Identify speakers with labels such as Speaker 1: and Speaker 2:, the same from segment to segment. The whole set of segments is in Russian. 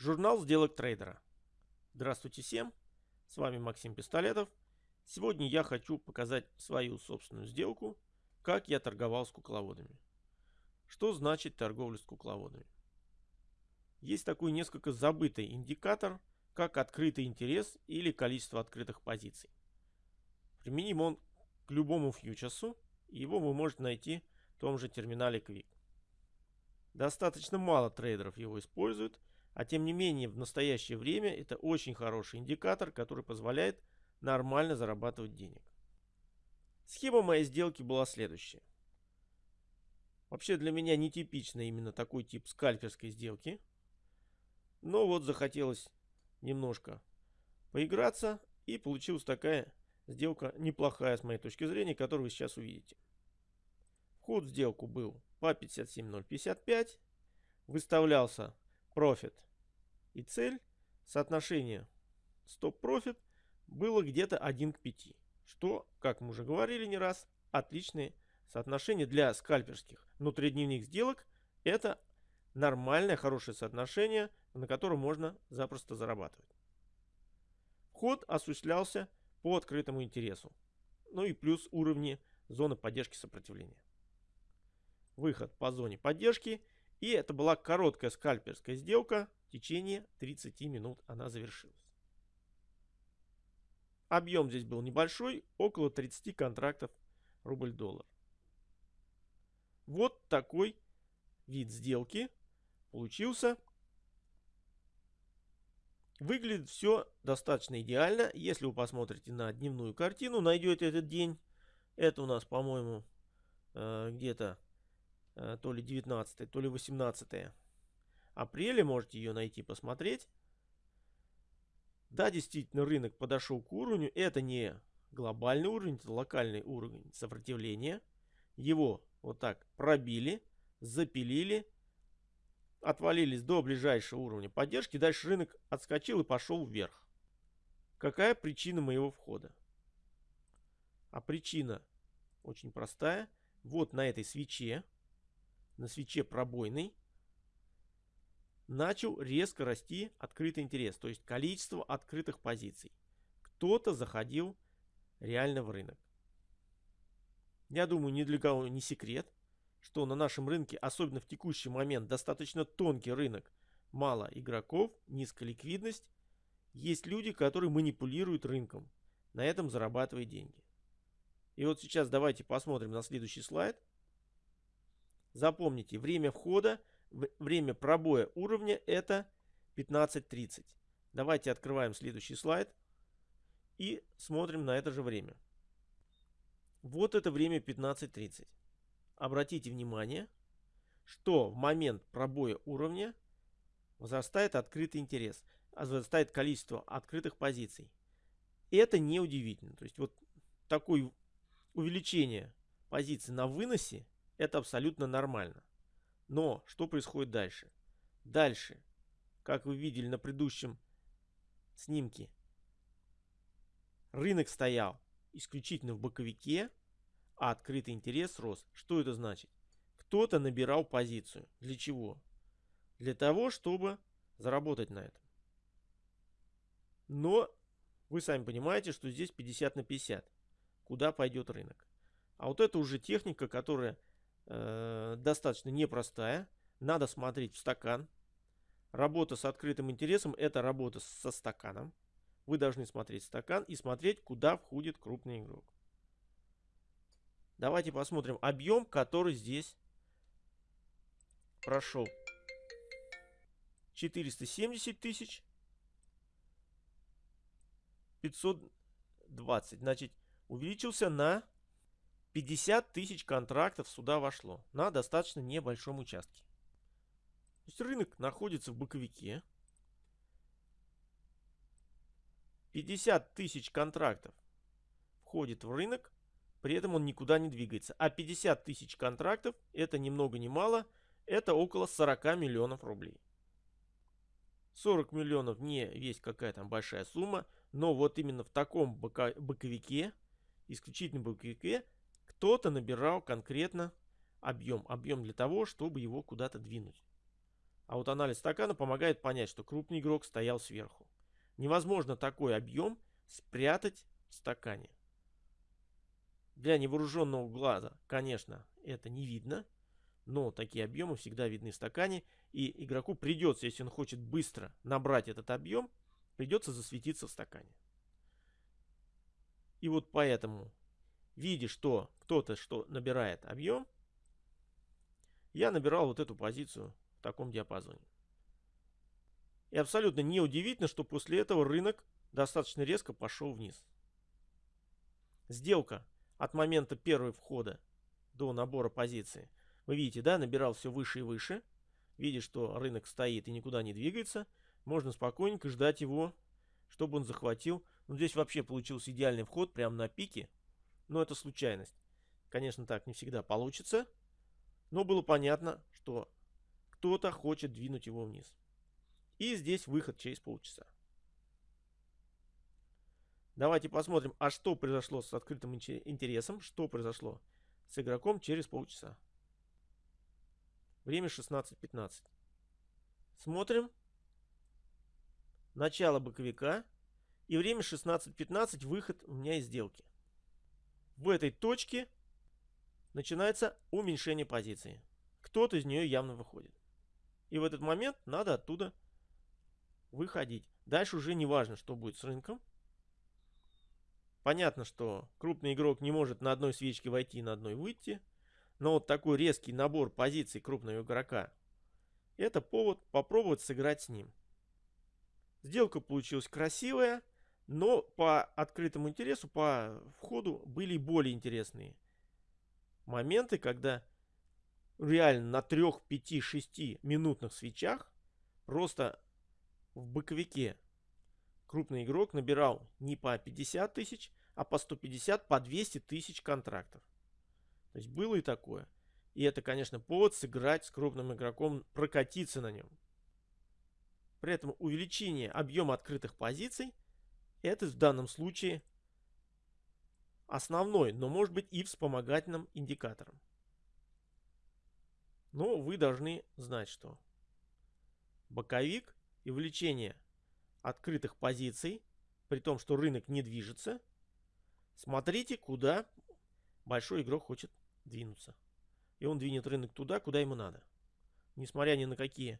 Speaker 1: Журнал сделок трейдера. Здравствуйте всем, с вами Максим Пистолетов. Сегодня я хочу показать свою собственную сделку, как я торговал с кукловодами. Что значит торговля с кукловодами? Есть такой несколько забытый индикатор, как открытый интерес или количество открытых позиций. Применим он к любому фьючерсу, его вы можете найти в том же терминале Quick. Достаточно мало трейдеров его используют, а тем не менее в настоящее время это очень хороший индикатор, который позволяет нормально зарабатывать денег. Схема моей сделки была следующая. Вообще для меня нетипично именно такой тип скальперской сделки. Но вот захотелось немножко поиграться и получилась такая сделка неплохая с моей точки зрения, которую вы сейчас увидите. Вход в сделку был по 57055. Выставлялся профит и цель. Соотношение стоп-профит было где-то 1 к 5. Что, как мы уже говорили не раз, отличное соотношение для скальперских внутридневных сделок. Это нормальное, хорошее соотношение, на котором можно запросто зарабатывать. Вход осуществлялся по открытому интересу. Ну и плюс уровни зоны поддержки сопротивления выход по зоне поддержки. И это была короткая скальперская сделка. В течение 30 минут она завершилась. Объем здесь был небольшой, около 30 контрактов рубль-доллар. Вот такой вид сделки получился. Выглядит все достаточно идеально. Если вы посмотрите на дневную картину, найдете этот день. Это у нас, по-моему, э, где-то то ли 19 то ли 18 апреля. Можете ее найти, посмотреть. Да, действительно, рынок подошел к уровню. Это не глобальный уровень, это локальный уровень сопротивления. Его вот так пробили, запилили, отвалились до ближайшего уровня поддержки. Дальше рынок отскочил и пошел вверх. Какая причина моего входа? А причина очень простая. Вот на этой свече на свече пробойной начал резко расти открытый интерес, то есть количество открытых позиций. Кто-то заходил реально в рынок. Я думаю, ни для кого не секрет, что на нашем рынке, особенно в текущий момент, достаточно тонкий рынок, мало игроков, низкая ликвидность. Есть люди, которые манипулируют рынком, на этом зарабатывая деньги. И вот сейчас давайте посмотрим на следующий слайд. Запомните, время входа, время пробоя уровня это 15.30. Давайте открываем следующий слайд и смотрим на это же время. Вот это время 15.30. Обратите внимание, что в момент пробоя уровня возрастает открытый интерес, возрастает количество открытых позиций. Это не удивительно. То есть вот такое увеличение позиций на выносе это абсолютно нормально. Но что происходит дальше? Дальше, как вы видели на предыдущем снимке, рынок стоял исключительно в боковике, а открытый интерес рос. Что это значит? Кто-то набирал позицию. Для чего? Для того, чтобы заработать на этом. Но вы сами понимаете, что здесь 50 на 50. Куда пойдет рынок? А вот это уже техника, которая э, достаточно непростая. Надо смотреть в стакан. Работа с открытым интересом – это работа со стаканом. Вы должны смотреть стакан и смотреть, куда входит крупный игрок. Давайте посмотрим объем, который здесь прошел. 470 тысяч. 520. Значит, увеличился на 50 тысяч контрактов сюда вошло на достаточно небольшом участке. То есть рынок находится в боковике. 50 тысяч контрактов входит в рынок, при этом он никуда не двигается. А 50 тысяч контрактов, это ни много ни мало, это около 40 миллионов рублей. 40 миллионов не есть какая там большая сумма, но вот именно в таком боковике, исключительно боковике, кто-то набирал конкретно объем. Объем для того, чтобы его куда-то двинуть. А вот анализ стакана помогает понять, что крупный игрок стоял сверху. Невозможно такой объем спрятать в стакане. Для невооруженного глаза, конечно, это не видно, но такие объемы всегда видны в стакане, и игроку придется, если он хочет быстро набрать этот объем, придется засветиться в стакане. И вот поэтому, видя, что кто-то что набирает объем, я набирал вот эту позицию в таком диапазоне. И абсолютно неудивительно, что после этого рынок достаточно резко пошел вниз. Сделка от момента первого входа до набора позиции. Вы видите, да, набирал все выше и выше. Видя, что рынок стоит и никуда не двигается, можно спокойненько ждать его, чтобы он захватил. Ну, здесь вообще получился идеальный вход прямо на пике. Но это случайность. Конечно, так не всегда получится. Но было понятно, что кто-то хочет двинуть его вниз. И здесь выход через полчаса. Давайте посмотрим, а что произошло с открытым интересом, что произошло с игроком через полчаса. Время 16.15. Смотрим. Начало боковика. И время 16.15, выход у меня из сделки. В этой точке начинается уменьшение позиции. Кто-то из нее явно выходит. И в этот момент надо оттуда выходить. Дальше уже не важно, что будет с рынком. Понятно, что крупный игрок не может на одной свечке войти и на одной выйти. Но вот такой резкий набор позиций крупного игрока – это повод попробовать сыграть с ним. Сделка получилась красивая, но по открытому интересу, по входу были более интересные моменты, когда реально на 3, 5, 6 минутных свечах просто в боковике крупный игрок набирал не по 50 тысяч, а по 150, по 200 тысяч контрактов. То есть было и такое. И это, конечно, повод сыграть с крупным игроком, прокатиться на нем. При этом увеличение объема открытых позиций, это в данном случае основной, но может быть и вспомогательным индикатором. Но вы должны знать, что боковик и увеличение открытых позиций, при том, что рынок не движется, смотрите, куда большой игрок хочет двинуться. И он двинет рынок туда, куда ему надо. Несмотря ни на какие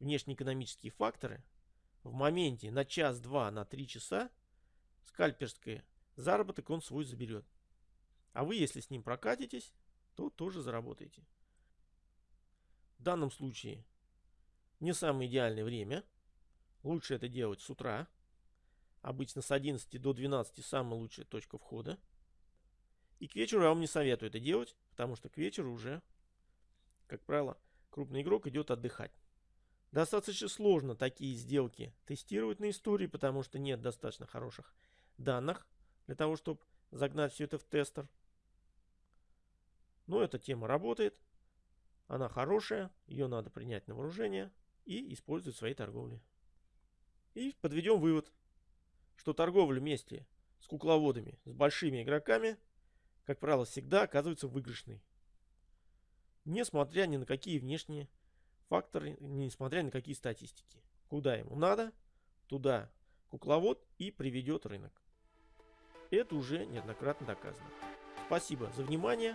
Speaker 1: внешнеэкономические факторы, в моменте на час-два, на три часа скальперский заработок он свой заберет. А вы, если с ним прокатитесь, то тоже заработаете. В данном случае не самое идеальное время. Лучше это делать с утра. Обычно с 11 до 12 самая лучшая точка входа. И к вечеру я вам не советую это делать, потому что к вечеру уже, как правило, крупный игрок идет отдыхать. Достаточно сложно такие сделки тестировать на истории, потому что нет достаточно хороших данных для того, чтобы загнать все это в тестер. Но эта тема работает. Она хорошая, ее надо принять на вооружение и использовать в своей торговле. И подведем вывод, что торговля вместе с кукловодами, с большими игроками, как правило, всегда оказывается выигрышной. Несмотря ни на какие внешние факторы, несмотря на какие статистики. Куда ему надо, туда кукловод и приведет рынок. Это уже неоднократно доказано. Спасибо за внимание.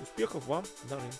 Speaker 1: Успехов вам на рынке.